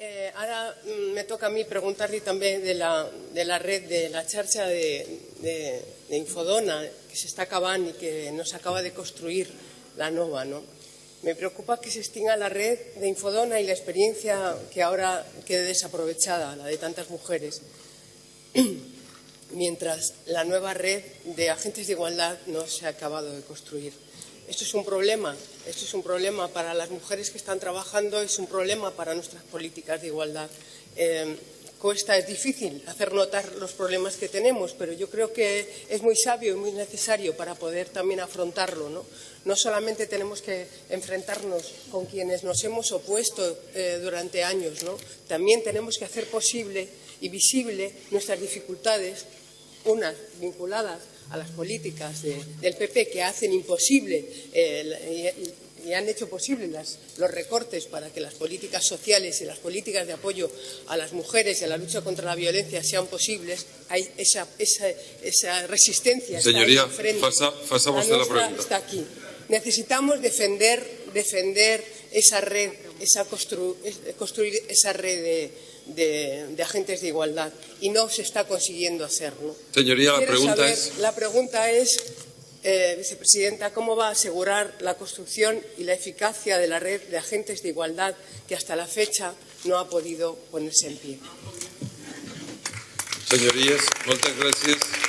Eh, ara mm, me toca a mi preguntar-li també de la, de la red, de la xarxa d'Infodona, que s'està acabant i que no s'acaba de construir la nova. ¿no? Me preocupa que se extinga la red de Infodona y la experiencia que ahora quede desaprovechada, la de tantas mujeres, mientras la nueva red de agentes de igualdad no se ha acabado de construir. Esto es un problema, esto es un problema para las mujeres que están trabajando, es un problema para nuestras políticas de igualdad. Eh, cuesta, es difícil hacer notar los problemas que tenemos, pero yo creo que es muy sabio y muy necesario para poder también afrontarlo. No, no solamente tenemos que enfrentarnos con quienes nos hemos opuesto eh, durante años, ¿no? también tenemos que hacer posible y visible nuestras dificultades, unas vinculadas a las políticas del PP que hacen imposible eh, y, han hecho posible los recortes para que las políticas sociales y las políticas de apoyo a las mujeres y a la lucha contra la violencia sean posibles, hay esa, esa, resistencia. Señoría, está pasa, la, pregunta. Está aquí. Necesitamos defender, defender esa red, esa construir esa red de, de, agentes de igualdad y no se está consiguiendo hacerlo. Señoría, la pregunta es... La pregunta es, eh, vicepresidenta, ¿cómo va a asegurar la construcción y la eficacia de la red de agentes de igualdad que hasta la fecha no ha podido ponerse en pie? Señorías, muchas gracias.